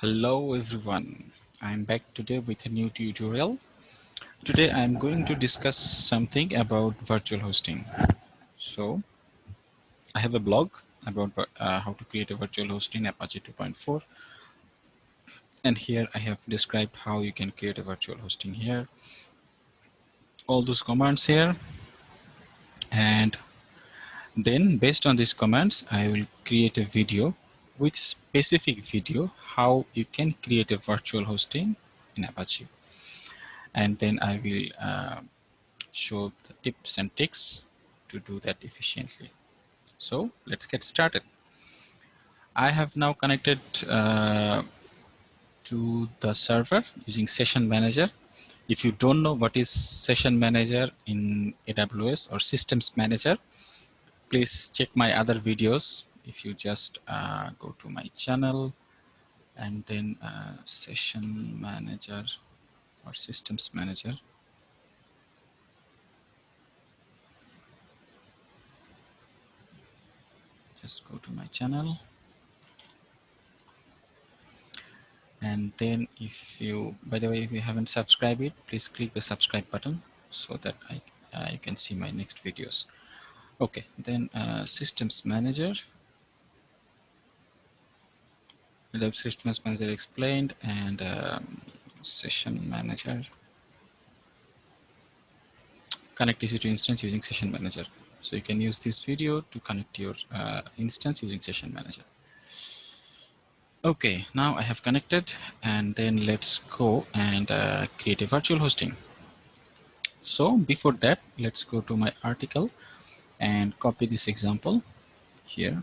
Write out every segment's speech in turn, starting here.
Hello everyone, I'm back today with a new tutorial. Today I'm going to discuss something about virtual hosting. So I have a blog about uh, how to create a virtual host in Apache 2.4 and here I have described how you can create a virtual hosting here. All those commands here and then based on these commands I will create a video with specific video how you can create a virtual hosting in Apache. And then I will uh, show the tips and tricks to do that efficiently. So let's get started. I have now connected uh, to the server using Session Manager. If you don't know what is Session Manager in AWS or Systems Manager, please check my other videos if you just uh, go to my channel and then uh, session manager or systems manager. Just go to my channel. And then if you by the way if you haven't subscribed it please click the subscribe button so that I you can see my next videos. Okay then uh, systems manager the systems manager explained and um, session manager connect EC2 instance using session manager. So you can use this video to connect your uh, instance using session manager. Okay, now I have connected and then let's go and uh, create a virtual hosting. So before that, let's go to my article and copy this example here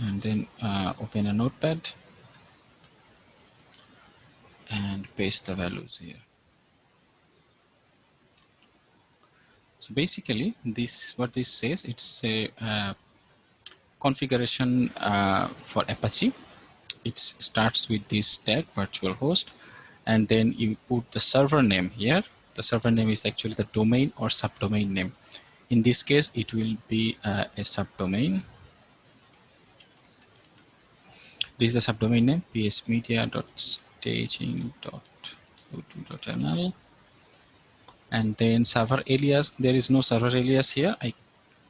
and then uh, open a notepad and paste the values here. So basically this what this says it's a uh, configuration uh, for Apache. It starts with this tag virtual host and then you put the server name here. The server name is actually the domain or subdomain name. In this case it will be uh, a subdomain this is the subdomain name psmedia.staging.o2.nl and then server alias there is no server alias here. I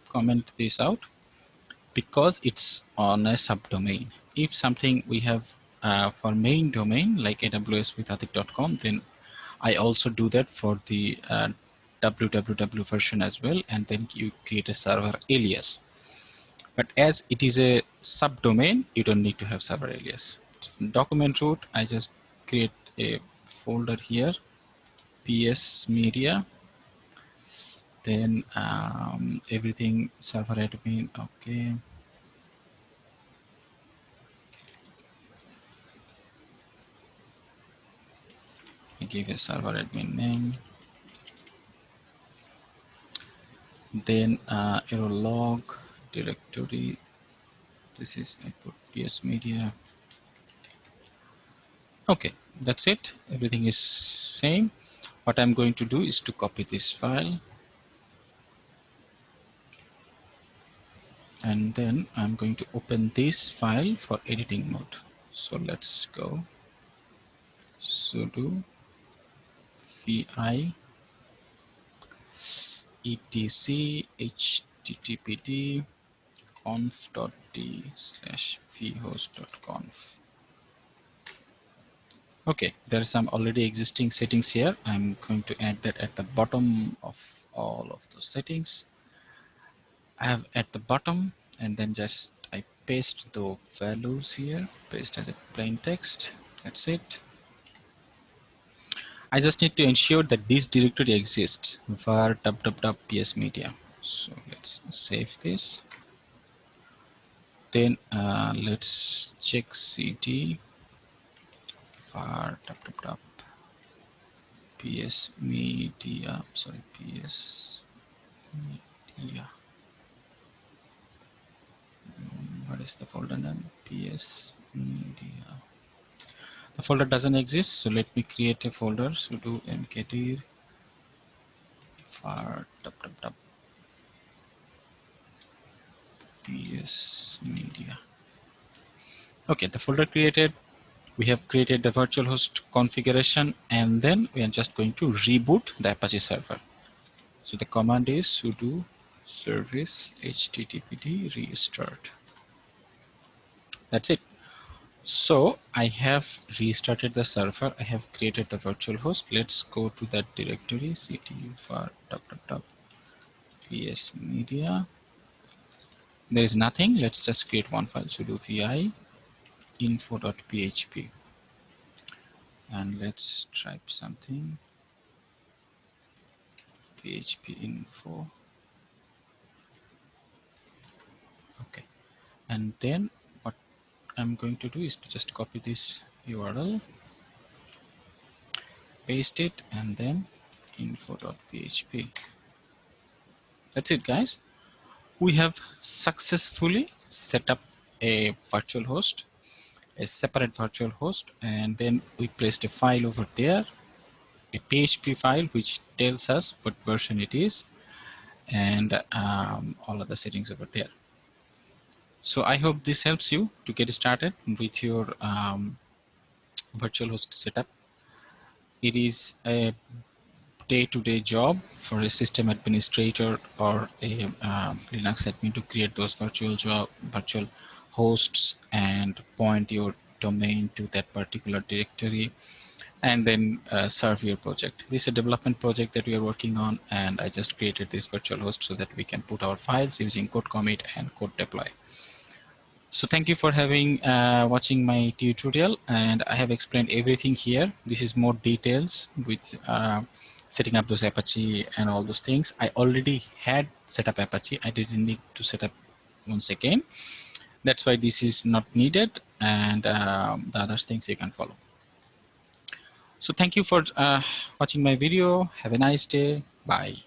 comment this out because it's on a subdomain. If something we have uh, for main domain like AWS with then I also do that for the uh, www version as well. And then you create a server alias but as it is a subdomain, you don't need to have server alias. Document root, I just create a folder here, PS media, then um, everything server admin, okay. I give a server admin name. Then uh, error log, directory. This is I put PS media. Okay that's it. Everything is same. What I'm going to do is to copy this file. And then I'm going to open this file for editing mode. So let's go. Sudo vi etc httpd conf.d slash vhost.conf. Okay, there are some already existing settings here. I'm going to add that at the bottom of all of the settings. I have at the bottom and then just I paste the values here, paste as a plain text. That's it. I just need to ensure that this directory exists var www.ps media. So let's save this then uh, let's check cd for tap, tap, tap, ps media sorry ps media. Hmm, what is the folder name? Ps media. The folder doesn't exist so let me create a folder. Sudo mkdir for tap, tap, PS Media. Okay, the folder created. We have created the virtual host configuration and then we are just going to reboot the Apache server. So the command is sudo service httpd restart. That's it. So I have restarted the server. I have created the virtual host. Let's go to that directory ctu for ps media. There is nothing. Let's just create one file sudo vi info.php and let's type something. Php info. Okay. And then what I'm going to do is to just copy this URL paste it and then info.php that's it guys we have successfully set up a virtual host a separate virtual host and then we placed a file over there a PHP file which tells us what version it is and um, all other settings over there. So I hope this helps you to get started with your um, virtual host setup. It is a day-to-day -day job for a system administrator or a uh, Linux admin to create those virtual job, virtual hosts and point your domain to that particular directory and then uh, serve your project. This is a development project that we are working on and I just created this virtual host so that we can put our files using CodeCommit and CodeDeploy. So thank you for having uh, watching my tutorial and I have explained everything here. This is more details with uh, setting up those Apache and all those things. I already had set up Apache. I didn't need to set up once again. That's why this is not needed and um, the other things you can follow. So thank you for uh, watching my video. Have a nice day. Bye.